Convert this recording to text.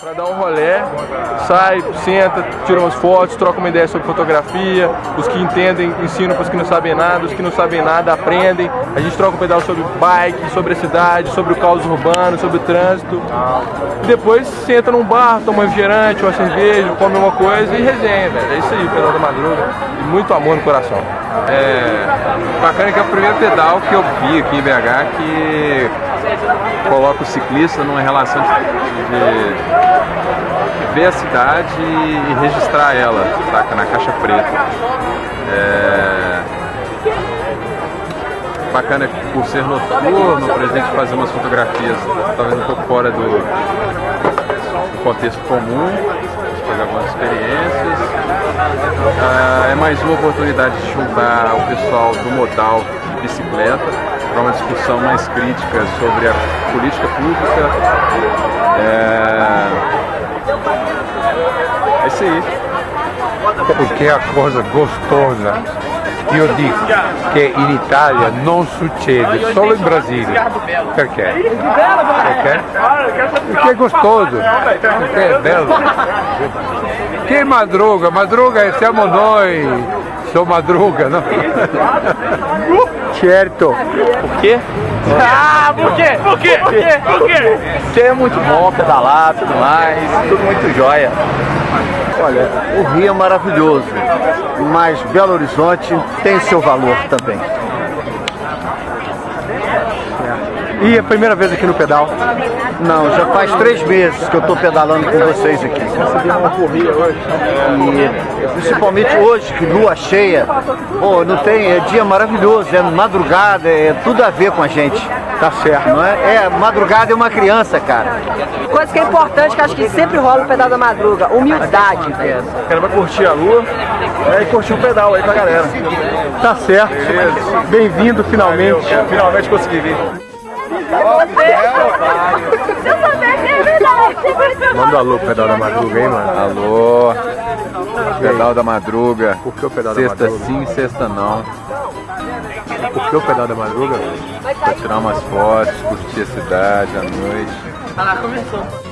Pra dar um rolé, sai, senta, tira umas fotos, troca uma ideia sobre fotografia, os que entendem ensinam para os que não sabem nada, os que não sabem nada aprendem, a gente troca um pedal sobre bike, sobre a cidade, sobre o caos urbano, sobre o trânsito. E depois senta num bar, toma um refrigerante, uma cerveja, come uma coisa e resenha, velho. É isso aí, o pedal da madruga. E muito amor no coração. É bacana que é o primeiro pedal que eu vi aqui em BH que coloca o ciclista numa relação de, de ver a cidade e registrar ela, saca? Na caixa preta. É... Bacana por ser noturno, por exemplo, fazer umas fotografias talvez um pouco fora do, do contexto comum, fazer algumas experiências. É mais uma oportunidade de juntar o pessoal do modal bicicleta para uma discussão mais crítica sobre a política pública. É, é isso aí. Porque é a coisa gostosa. Io dico che in Italia non succede, solo in Brasile. Perché? Perché? Perché è gostoso, perché è bello. Che madruga? Madruga siamo noi, sou madruga, não? certo. Por quê? Ah, por quê? Por quê? Por quê? Por quê? Porque é muito bom pedalar, tudo mais, tudo muito jóia. Olha, o Rio é maravilhoso, mas Belo Horizonte tem seu valor também. E a primeira vez aqui no pedal? Não, já faz três meses que eu estou pedalando com vocês aqui. uma corrida hoje. E principalmente hoje, que lua cheia, pô, não tem, é dia maravilhoso, é madrugada, é tudo a ver com a gente. Tá certo. Não é? É, madrugada é uma criança, cara. Coisa que é importante, que acho que sempre rola no pedal da madruga, humildade. O cara vai curtir a lua né, e curtir o pedal aí pra galera. Tá certo. Bem-vindo finalmente. Finalmente consegui vir. Manda alô pro pedal da madruga, hein, mano? Alô, pedal da madruga. Por que o pedal da Sexta madruga? sim, sexta não. Por que o pedal da madruga? Pra tirar umas fotos, curtir a cidade à noite. Ah lá, começou.